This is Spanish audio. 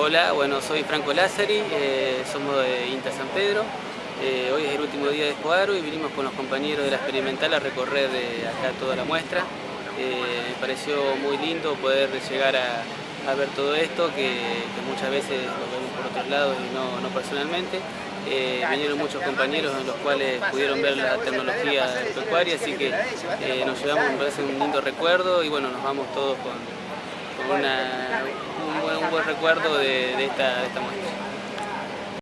Hola, bueno, soy Franco Lázari, eh, somos de INTA San Pedro. Eh, hoy es el último día de Espoaro y vinimos con los compañeros de la experimental a recorrer acá toda la muestra. Eh, me pareció muy lindo poder llegar a, ver todo esto, que, muchas veces lo vemos por otros lados y no, personalmente. vinieron muchos compañeros en los cuales pudieron ver la tecnología pecuaria, así que nos llevamos, me parece un lindo recuerdo y bueno, nos vamos todos con una, un, buen, un buen recuerdo de, de, esta, de esta muestra.